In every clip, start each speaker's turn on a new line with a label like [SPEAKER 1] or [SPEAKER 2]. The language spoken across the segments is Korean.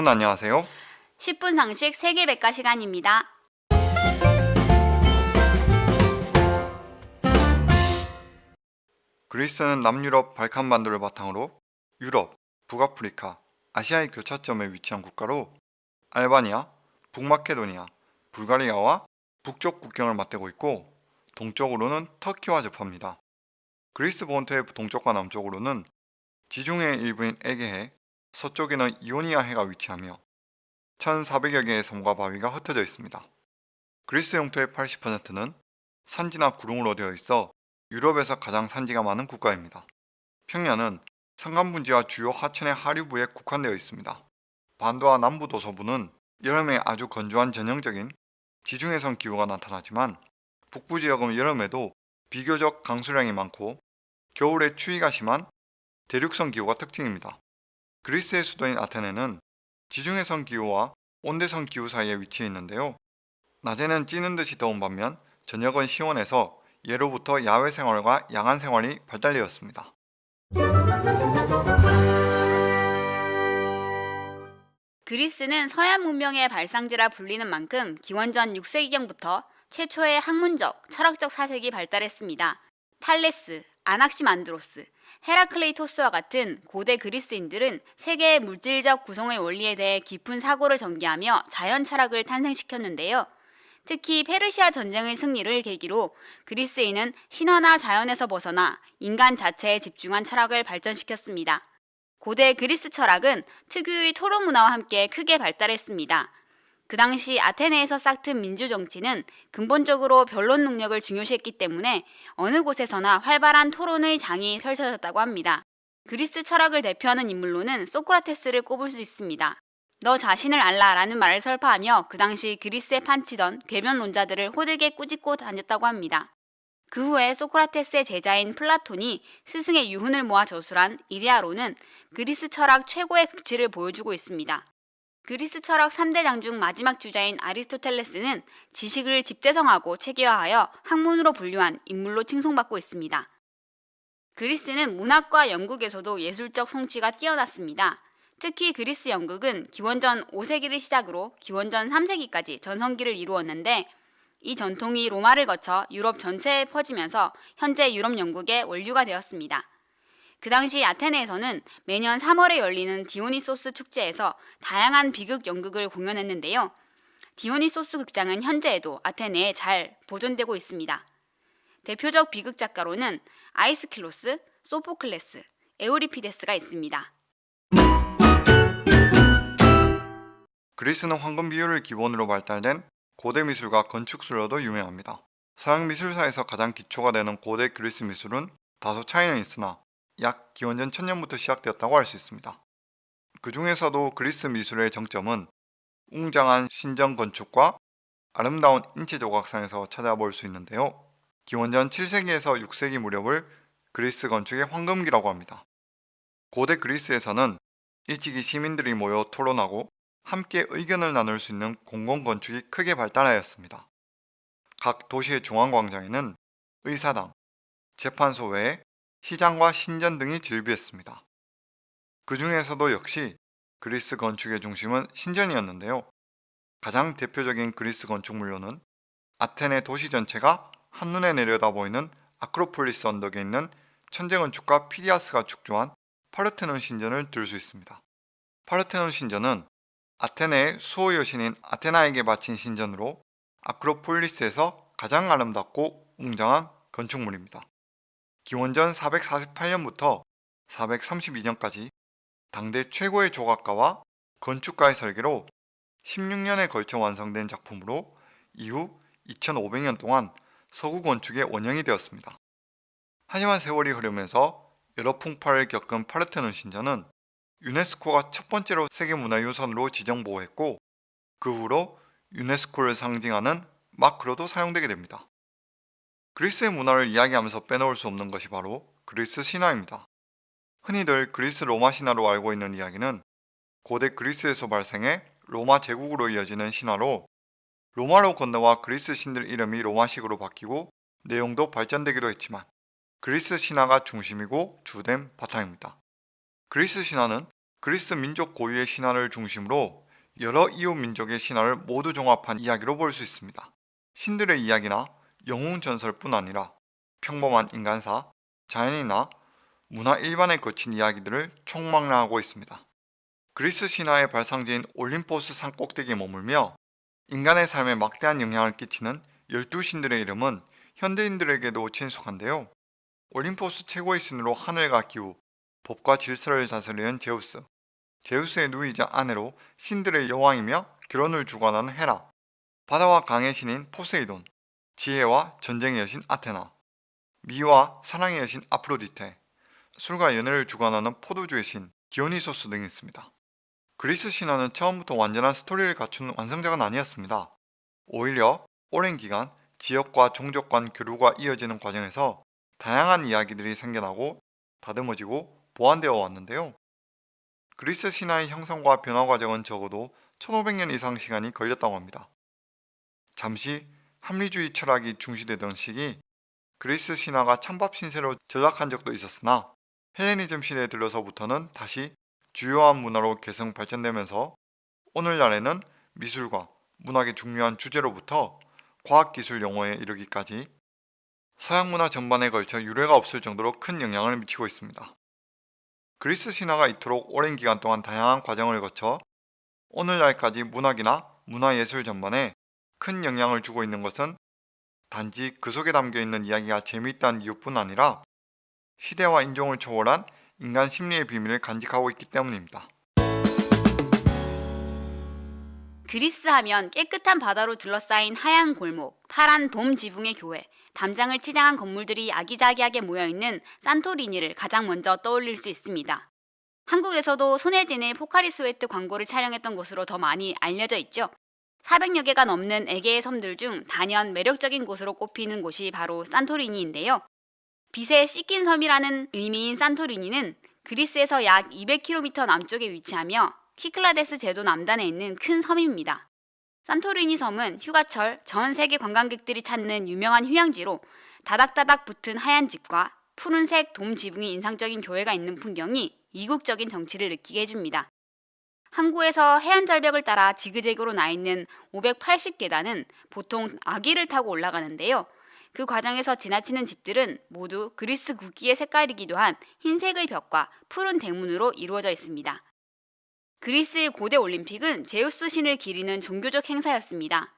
[SPEAKER 1] 여러분 안녕하세요.
[SPEAKER 2] 10분 상식 세계백과 시간입니다.
[SPEAKER 1] 그리스는 남유럽 발칸반도를 바탕으로 유럽, 북아프리카, 아시아의 교차점에 위치한 국가로 알바니아, 북마케도니아, 불가리아와 북쪽 국경을 맞대고 있고 동쪽으로는 터키와 접합니다. 그리스 본토의 동쪽과 남쪽으로는 지중해 일부인 에게해, 서쪽에는 이오니아 해가 위치하며 1400여 개의 섬과 바위가 흩어져 있습니다. 그리스 영토의 80%는 산지나 구릉으로 되어 있어 유럽에서 가장 산지가 많은 국가입니다. 평야는 산간분지와 주요 하천의 하류부에 국한되어 있습니다. 반도와 남부 도서부는 여름에 아주 건조한 전형적인 지중해성 기후가 나타나지만 북부 지역은 여름에도 비교적 강수량이 많고 겨울에 추위가 심한 대륙성 기후가 특징입니다. 그리스의 수도인 아테네는 지중해성 기후와 온대성 기후 사이에 위치해 있는데요. 낮에는 찌는 듯이 더운 반면 저녁은 시원해서 예로부터 야외 생활과 야간 생활이 발달되었습니다.
[SPEAKER 2] 그리스는 서양 문명의 발상지라 불리는 만큼 기원전 6세기경부터 최초의 학문적, 철학적 사색이 발달했습니다. 탈레스, 아낙시만드로스, 헤라클레이토스와 같은 고대 그리스인들은 세계의 물질적 구성의 원리에 대해 깊은 사고를 전개하며 자연 철학을 탄생시켰는데요. 특히 페르시아 전쟁의 승리를 계기로 그리스인은 신화나 자연에서 벗어나 인간 자체에 집중한 철학을 발전시켰습니다. 고대 그리스 철학은 특유의 토론 문화와 함께 크게 발달했습니다. 그 당시 아테네에서 싹튼 민주 정치는 근본적으로 변론 능력을 중요시했기 때문에 어느 곳에서나 활발한 토론의 장이 펼쳐졌다고 합니다. 그리스 철학을 대표하는 인물로는 소크라테스를 꼽을 수 있습니다. 너 자신을 알라 라는 말을 설파하며 그 당시 그리스에 판치던 궤변론자들을 호되게 꾸짖고 다녔다고 합니다. 그 후에 소크라테스의 제자인 플라톤이 스승의 유훈을 모아 저술한 이데아로는 그리스 철학 최고의 극치를 보여주고 있습니다. 그리스 철학 3대 장 중 마지막 주자인 아리스토텔레스는 지식을 집대성하고 체계화하여 학문으로 분류한 인물로 칭송받고 있습니다. 그리스는 문학과 연극에서도 예술적 성취가 뛰어났습니다. 특히 그리스 연극은 기원전 5세기를 시작으로 기원전 3세기까지 전성기를 이루었는데 이 전통이 로마를 거쳐 유럽 전체에 퍼지면서 현재 유럽 연극의 원류가 되었습니다. 그 당시 아테네에서는 매년 3월에 열리는 디오니소스 축제에서 다양한 비극 연극을 공연했는데요. 디오니소스 극장은 현재에도 아테네에 잘 보존되고 있습니다. 대표적 비극 작가로는 아이스킬로스, 소포클레스, 에우리피데스가 있습니다.
[SPEAKER 1] 그리스는 황금 비율을 기본으로 발달된 고대 미술과 건축술로도 유명합니다. 서양 미술사에서 가장 기초가 되는 고대 그리스 미술은 다소 차이는 있으나 약 기원전 1000년부터 시작되었다고 할 수 있습니다. 그 중에서도 그리스 미술의 정점은 웅장한 신전 건축과 아름다운 인체 조각상에서 찾아볼 수 있는데요. 기원전 7세기에서 6세기 무렵을 그리스 건축의 황금기라고 합니다. 고대 그리스에서는 일찍이 시민들이 모여 토론하고 함께 의견을 나눌 수 있는 공공건축이 크게 발달하였습니다. 각 도시의 중앙광장에는 의사당, 재판소 외에 시장과 신전 등이 즐비했습니다. 그 중에서도 역시 그리스 건축의 중심은 신전이었는데요. 가장 대표적인 그리스 건축물로는 아테네 도시 전체가 한눈에 내려다 보이는 아크로폴리스 언덕에 있는 천재 건축가 피디아스가 축조한 파르테논 신전을 들 수 있습니다. 파르테논 신전은 아테네의 수호 여신인 아테나에게 바친 신전으로 아크로폴리스에서 가장 아름답고 웅장한 건축물입니다. 기원전 448년부터 432년까지 당대 최고의 조각가와 건축가의 설계로 16년에 걸쳐 완성된 작품으로 이후 2500년 동안 서구 건축의 원형이 되었습니다. 하지만 세월이 흐르면서 여러 풍파를 겪은 파르테논 신전은 유네스코가 첫 번째로 세계문화유산으로 지정보호했고 그 후로 유네스코를 상징하는 마크로도 사용되게 됩니다. 그리스의 문화를 이야기하면서 빼놓을 수 없는 것이 바로 그리스 신화입니다. 흔히들 그리스 로마 신화로 알고 있는 이야기는 고대 그리스에서 발생해 로마 제국으로 이어지는 신화로 로마로 건너와 그리스 신들 이름이 로마식으로 바뀌고 내용도 발전되기도 했지만 그리스 신화가 중심이고 주된 바탕입니다. 그리스 신화는 그리스 민족 고유의 신화를 중심으로 여러 이웃 민족의 신화를 모두 종합한 이야기로 볼 수 있습니다. 신들의 이야기나 영웅 전설뿐 아니라 평범한 인간사, 자연이나 문화 일반에 거친 이야기들을 총망라하고 있습니다. 그리스 신화의 발상지인 올림포스 산 꼭대기에 머물며 인간의 삶에 막대한 영향을 끼치는 12신들의 이름은 현대인들에게도 친숙한데요. 올림포스 최고의 신으로 하늘과 기후, 법과 질서를 다스리는 제우스, 제우스의 누이자 아내로 신들의 여왕이며 결혼을 주관하는 헤라, 바다와 강의 신인 포세이돈, 지혜와 전쟁의 여신 아테나, 미와 사랑의 여신 아프로디테, 술과 연애를 주관하는 포도주의 신 디오니소스 등이 있습니다. 그리스 신화는 처음부터 완전한 스토리를 갖춘 완성작은 아니었습니다. 오히려 오랜 기간 지역과 종족 간 교류가 이어지는 과정에서 다양한 이야기들이 생겨나고 다듬어지고 보완되어 왔는데요. 그리스 신화의 형성과 변화 과정은 적어도 1500년 이상 시간이 걸렸다고 합니다. 잠시 합리주의 철학이 중시되던 시기 그리스 신화가 찬밥 신세로 전락한 적도 있었으나 헬레니즘 시대에 들러서부터는 다시 주요한 문화로 계승 발전되면서 오늘날에는 미술과 문학의 중요한 주제로부터 과학기술 용어에 이르기까지 서양 문화 전반에 걸쳐 유례가 없을 정도로 큰 영향을 미치고 있습니다. 그리스 신화가 이토록 오랜 기간 동안 다양한 과정을 거쳐 오늘날까지 문학이나 문화예술 전반에 큰 영향을 주고 있는 것은 단지 그 속에 담겨 있는 이야기가 재미있다는 이유뿐 아니라 시대와 인종을 초월한 인간 심리의 비밀을 간직하고 있기 때문입니다.
[SPEAKER 2] 그리스 하면 깨끗한 바다로 둘러싸인 하얀 골목, 파란 돔 지붕의 교회, 담장을 치장한 건물들이 아기자기하게 모여있는 산토리니를 가장 먼저 떠올릴 수 있습니다. 한국에서도 손예진의 포카리 스웨트 광고를 촬영했던 곳으로 더 많이 알려져 있죠. 400여 개가 넘는 에게해 섬들 중 단연 매력적인 곳으로 꼽히는 곳이 바로 산토리니인데요. 빛에 씻긴 섬이라는 의미인 산토리니는 그리스에서 약 200km 남쪽에 위치하며 키클라데스 제도 남단에 있는 큰 섬입니다. 산토리니 섬은 휴가철 전 세계 관광객들이 찾는 유명한 휴양지로 다닥다닥 붙은 하얀 집과 푸른색 돔 지붕이 인상적인 교회가 있는 풍경이 이국적인 정치를 느끼게 해줍니다. 항구에서 해안 절벽을 따라 지그재그로 나 있는 580계단은 보통 아기를 타고 올라가는데요. 그 과정에서 지나치는 집들은 모두 그리스 국기의 색깔이기도 한 흰색의 벽과 푸른 대문으로 이루어져 있습니다. 그리스의 고대 올림픽은 제우스 신을 기리는 종교적 행사였습니다.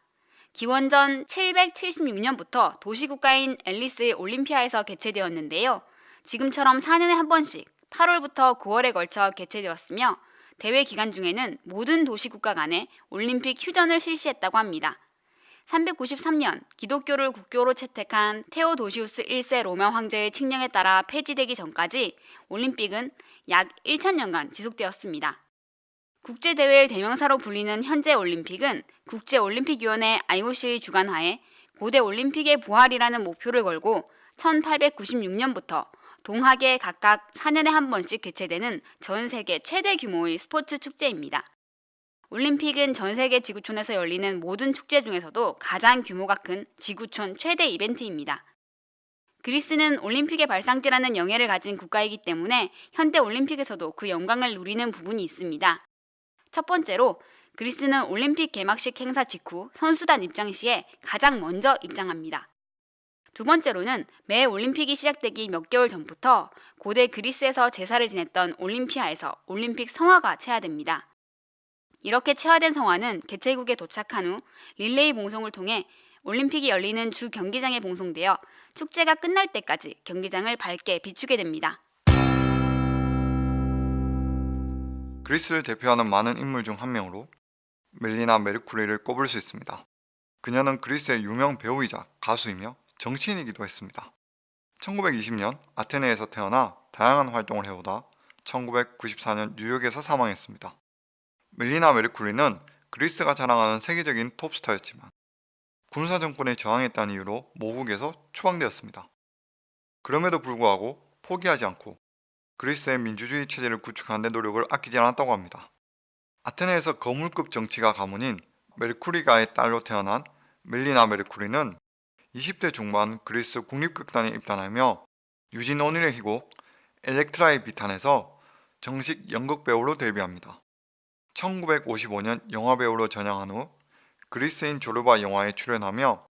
[SPEAKER 2] 기원전 776년부터 도시국가인 앨리스의 올림피아에서 개최되었는데요. 지금처럼 4년에 한 번씩 8월부터 9월에 걸쳐 개최되었으며 대회 기간 중에는 모든 도시국가 간에 올림픽 휴전을 실시했다고 합니다. 393년 기독교를 국교로 채택한 테오도시우스 1세 로마 황제의 칙령에 따라 폐지되기 전까지 올림픽은 약 1000년간 지속되었습니다. 국제대회의 대명사로 불리는 현재 올림픽은 국제올림픽위원회 IOC의 주관하에 고대 올림픽의 부활이라는 목표를 걸고 1896년부터 동학에 각각 4년에 한 번씩 개최되는 전 세계 최대 규모의 스포츠 축제입니다. 올림픽은 전 세계 지구촌에서 열리는 모든 축제 중에서도 가장 규모가 큰 지구촌 최대 이벤트입니다. 그리스는 올림픽의 발상지라는 영예를 가진 국가이기 때문에 현대 올림픽에서도 그 영광을 누리는 부분이 있습니다. 첫 번째로 그리스는 올림픽 개막식 행사 직후 선수단 입장 시에 가장 먼저 입장합니다. 두 번째로는 매 올림픽이 시작되기 몇 개월 전부터 고대 그리스에서 제사를 지냈던 올림피아에서 올림픽 성화가 체화됩니다. 이렇게 체화된 성화는 개최국에 도착한 후 릴레이 봉송을 통해 올림픽이 열리는 주 경기장에 봉송되어 축제가 끝날 때까지 경기장을 밝게 비추게 됩니다.
[SPEAKER 1] 그리스를 대표하는 많은 인물 중 한 명으로 멜리나 메르쿠리를 꼽을 수 있습니다. 그녀는 그리스의 유명 배우이자 가수이며 정치인이기도 했습니다. 1920년 아테네에서 태어나 다양한 활동을 해오다 1994년 뉴욕에서 사망했습니다. 멜리나 메르쿠리는 그리스가 자랑하는 세계적인 톱스타였지만 군사 정권에 저항했다는 이유로 모국에서 추방되었습니다. 그럼에도 불구하고 포기하지 않고 그리스의 민주주의 체제를 구축하는 데 노력을 아끼지 않았다고 합니다. 아테네에서 거물급 정치가 가문인 메르쿠리가의 딸로 태어난 멜리나 메르쿠리는 20대 중반 그리스 국립극단에 입단하며 유진 오닐의 희곡 엘렉트라의 비탄에서 정식 연극 배우로 데뷔합니다. 1955년 영화 배우로 전향한 후 그리스인 조르바 영화에 출연하며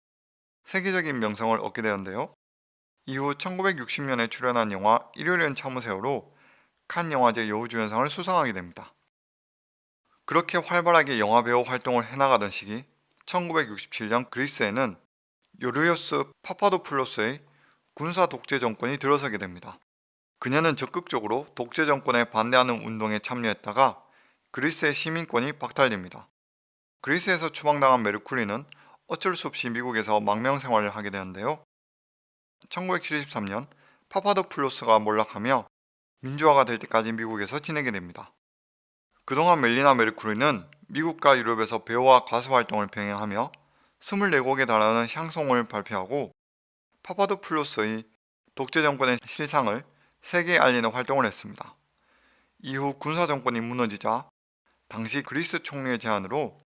[SPEAKER 1] 세계적인 명성을 얻게 되었는데요. 이후 1960년에 출연한 영화 일요일은 참으세요로 칸 영화제 여우주연상을 수상하게 됩니다. 그렇게 활발하게 영화 배우 활동을 해나가던 시기 1967년 그리스에는 요르요스 파파도플로스의 군사 독재 정권이 들어서게 됩니다. 그녀는 적극적으로 독재 정권에 반대하는 운동에 참여했다가 그리스의 시민권이 박탈됩니다. 그리스에서 추방당한 메르쿠리는 어쩔 수 없이 미국에서 망명 생활을 하게 되는데요. 1973년 파파도플로스가 몰락하며 민주화가 될 때까지 미국에서 지내게 됩니다. 그동안 멜리나 메르쿠리는 미국과 유럽에서 배우와 가수 활동을 병행하며 24곡에 달하는 샹송을 발표하고 파파도플로스의 독재 정권의 실상을 세계에 알리는 활동을 했습니다. 이후 군사 정권이 무너지자 당시 그리스 총리의 제안으로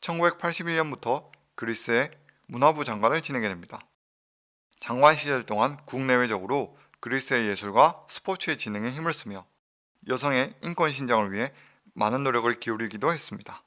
[SPEAKER 1] 1981년부터 그리스의 문화부 장관을 지내게 됩니다. 장관 시절 동안 국내외적으로 그리스의 예술과 스포츠의 진흥에 힘을 쓰며 여성의 인권 신장을 위해 많은 노력을 기울이기도 했습니다.